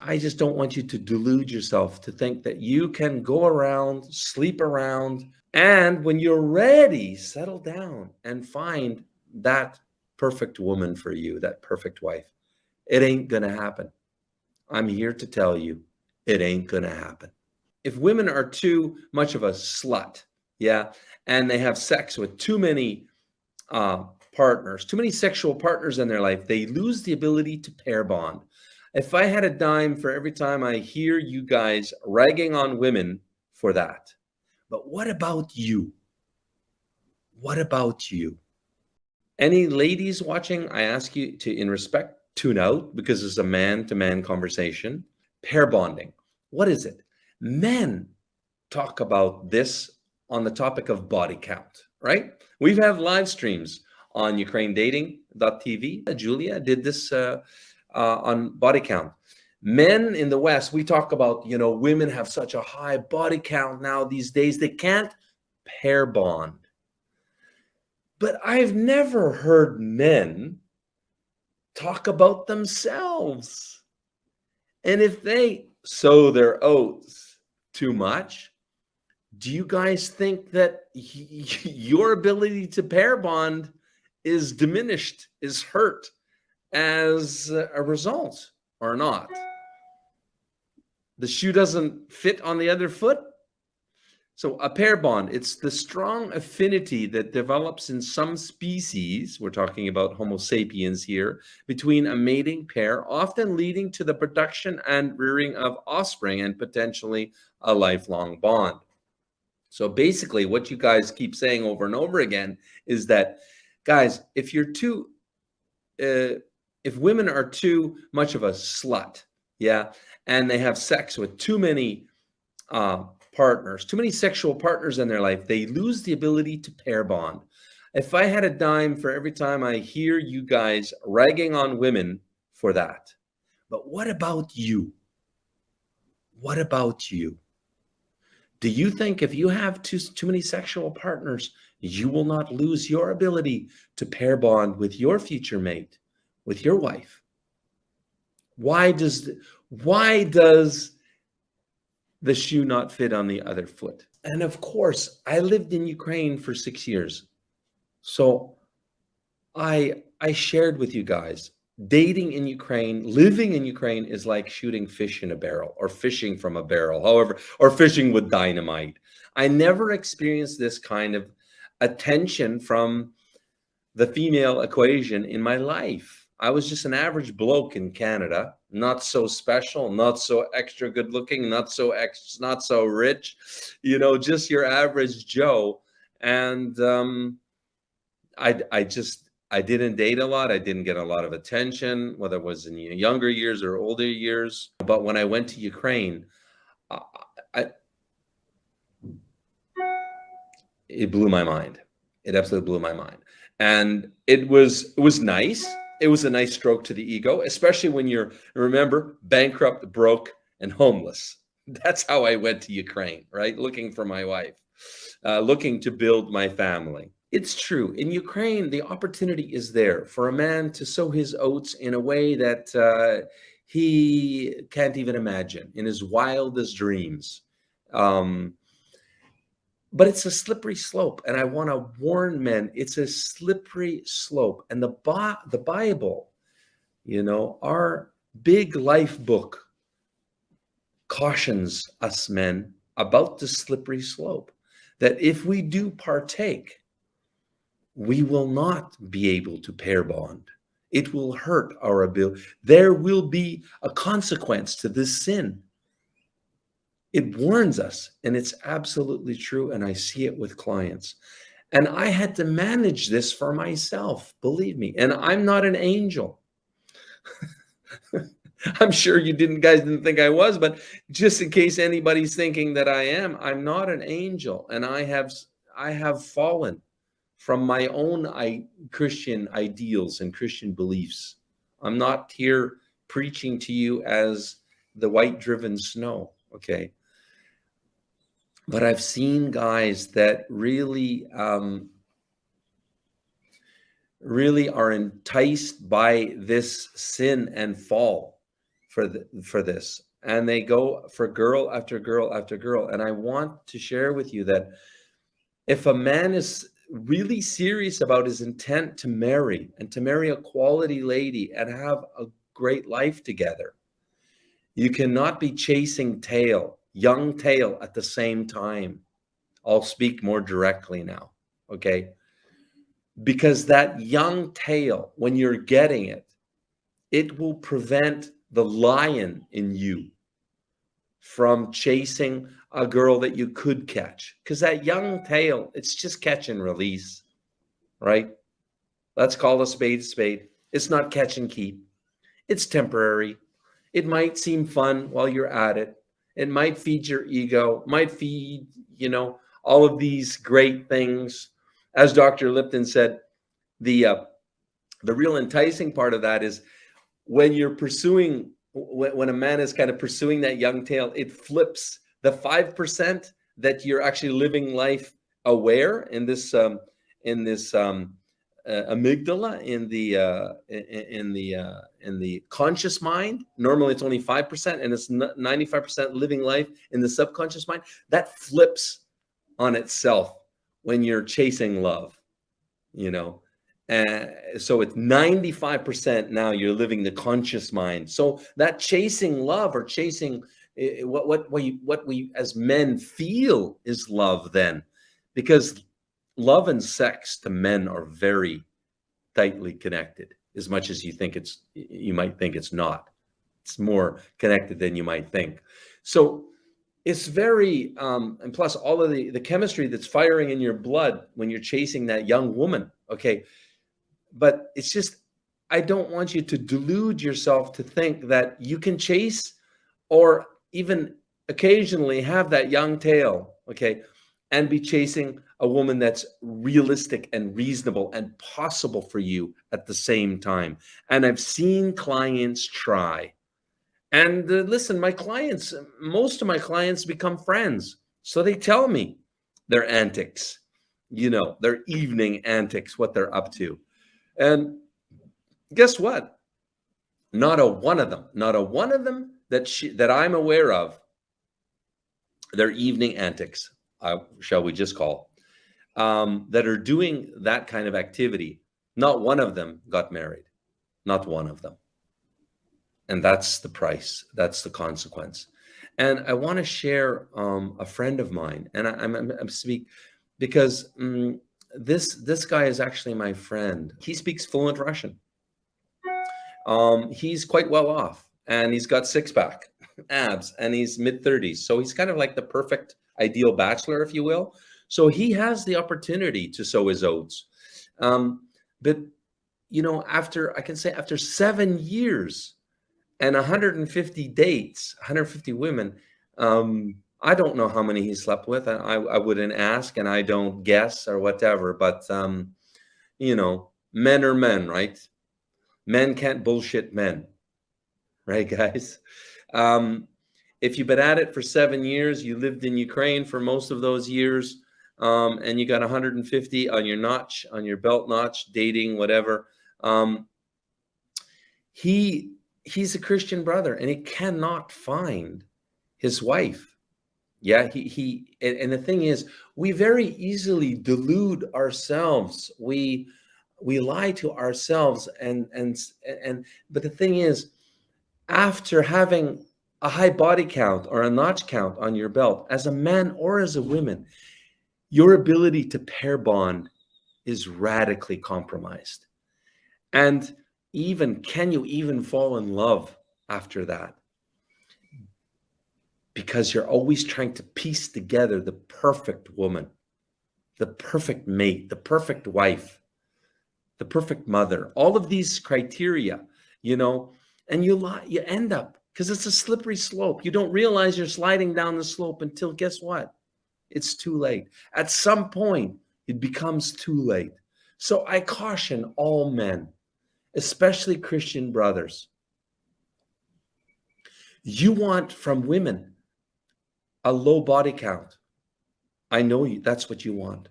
I just don't want you to delude yourself to think that you can go around, sleep around, and when you're ready, settle down and find that perfect woman for you, that perfect wife. It ain't going to happen. I'm here to tell you, it ain't going to happen. If women are too much of a slut, yeah, and they have sex with too many uh, partners, too many sexual partners in their life, they lose the ability to pair bond. If I had a dime for every time I hear you guys ragging on women for that, but what about you? What about you? Any ladies watching, I ask you to, in respect, tune out because it's a man-to-man -man conversation. Pair bonding. What is it? Men talk about this on the topic of body count, right? We've had live streams on Ukraine Dating.tv. Julia did this uh, uh, on body count. Men in the West, we talk about, you know, women have such a high body count now these days, they can't pair bond. But I've never heard men talk about themselves. And if they sow their oats too much, do you guys think that your ability to pair bond is diminished, is hurt as a result or not? The shoe doesn't fit on the other foot? So a pair bond, it's the strong affinity that develops in some species, we're talking about Homo sapiens here, between a mating pair, often leading to the production and rearing of offspring and potentially a lifelong bond. So basically what you guys keep saying over and over again is that, guys, if you're too, uh, if women are too much of a slut, yeah, and they have sex with too many uh, partners, too many sexual partners in their life, they lose the ability to pair bond. If I had a dime for every time I hear you guys ragging on women for that, but what about you? What about you? Do you think if you have too, too many sexual partners, you will not lose your ability to pair bond with your future mate, with your wife? Why does, why does the shoe not fit on the other foot. And of course, I lived in Ukraine for six years. So I, I shared with you guys, dating in Ukraine, living in Ukraine is like shooting fish in a barrel or fishing from a barrel, however, or fishing with dynamite. I never experienced this kind of attention from the female equation in my life. I was just an average bloke in Canada not so special, not so extra good looking, not so ex, not so rich, you know, just your average Joe. And um, I, I just, I didn't date a lot. I didn't get a lot of attention, whether it was in younger years or older years. But when I went to Ukraine, I, I it blew my mind. It absolutely blew my mind. And it was, it was nice it was a nice stroke to the ego, especially when you're, remember, bankrupt, broke, and homeless. That's how I went to Ukraine, right? Looking for my wife, uh, looking to build my family. It's true. In Ukraine, the opportunity is there for a man to sow his oats in a way that uh, he can't even imagine in his wildest dreams. Um, but it's a slippery slope. And I want to warn men, it's a slippery slope. And the, the Bible, you know, our big life book cautions us men about the slippery slope, that if we do partake, we will not be able to pair bond. It will hurt our ability. There will be a consequence to this sin it warns us and it's absolutely true. And I see it with clients and I had to manage this for myself, believe me. And I'm not an angel. I'm sure you didn't guys didn't think I was, but just in case anybody's thinking that I am, I'm not an angel. And I have, I have fallen from my own I, Christian ideals and Christian beliefs. I'm not here preaching to you as the white driven snow. Okay but I've seen guys that really, um, really are enticed by this sin and fall for the, for this. And they go for girl after girl after girl. And i want to share with you that if a man is really serious about his intent to marry and to marry a quality lady and have a great life together you cannot be chasing tail young tail at the same time. I'll speak more directly now okay? Because that young tail when you're getting it it will prevent the lion in you from chasing a girl that you could catch. Because that young tail it's just catch and release right? Let's call a spade a spade. It's not catch and keep. It's temporary. It might seem fun while you're at it it might feed your ego might feed you know all of these great things. As dr lipton said the uh, the real enticing part of that is when you're pursuing when a man is kind of pursuing that young tail it flips the five percent that you're actually living life aware in this um in this um uh, amygdala in the uh in, the uh in the conscious mind. Normally it's only five percent and it's 95 percent living life in the subconscious mind. That flips on itself when you're chasing love you know? Uh, so it's 95% now you're living the conscious mind. So that chasing love or chasing uh, what, what, we, what we as men feel is love then, because love and sex to men are very tightly connected as much as you think it's, you might think it's not. It's more connected than you might think. So it's very, um, and plus all of the, the chemistry that's firing in your blood when you're chasing that young woman, okay, but it's just I don't want you to delude yourself to think that you can chase or even occasionally have that young tail, okay, and be chasing a woman that's realistic and reasonable and possible for you at the same time. And I've seen clients try. And uh, listen, my clients, most of my clients become friends. So they tell me their antics, you know, their evening antics, what they're up to. And guess what? Not a one of them, not a one of them that she, that I'm aware of, their evening antics, uh, shall we just call, um, that are doing that kind of activity. Not one of them got married, not one of them. And that's the price. That's the consequence. And I want to share um, a friend of mine, and I, am speak because um, this this guy is actually my friend. He speaks fluent Russian. Um, he's quite well off and he's got six pack abs and he's mid 30s. So he's kind of like the perfect ideal bachelor, if you will. So he has the opportunity to sow his oats. Um, but, you know, after I can say after seven years and 150 dates, 150 women, um, I don't know how many he slept with. I, I wouldn't ask and I don't guess or whatever, but, um, you know, men are men, right? Men can't bullshit men, right, guys? Um, if you've been at it for seven years, you lived in Ukraine for most of those years, um, and you got 150 on your notch, on your belt notch, dating, whatever. Um, he he's a Christian brother, and he cannot find his wife yeah, he, he and, and the thing is, we very easily delude ourselves. We we lie to ourselves and and and but the thing is after having a high body count or a notch count on your belt as a man or as a woman your ability to pair bond is radically compromised. And even can you even fall in love after that? Because you're always trying to piece together the perfect woman, the perfect mate, the perfect wife, the perfect mother, all of these criteria, you know, and you you end up because it's a slippery slope. You don't realize you're sliding down the slope until guess what? It's too late. At some point, it becomes too late. So I caution all men, especially Christian brothers. You want from women a low body count. I know you, that's what you want.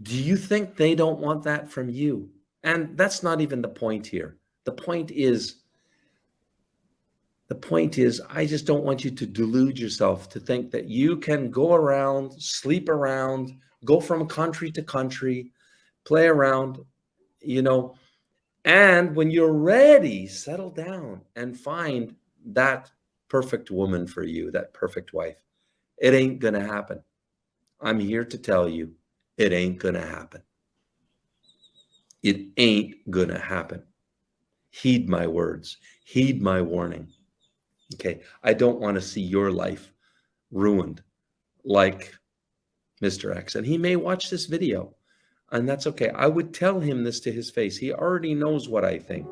Do you think they don't want that from you? And that's not even the point here. The point is The point is, I just don't want you to delude yourself to think that you can go around, sleep around, go from country to country, play around, you know, and when you're ready, settle down and find that perfect woman for you, that perfect wife. It ain't going to happen. I'm here to tell you, it ain't going to happen. It ain't going to happen. Heed my words, heed my warning. Okay. I don't want to see your life ruined like Mr. X. And he may watch this video and that's okay. I would tell him this to his face. He already knows what I think.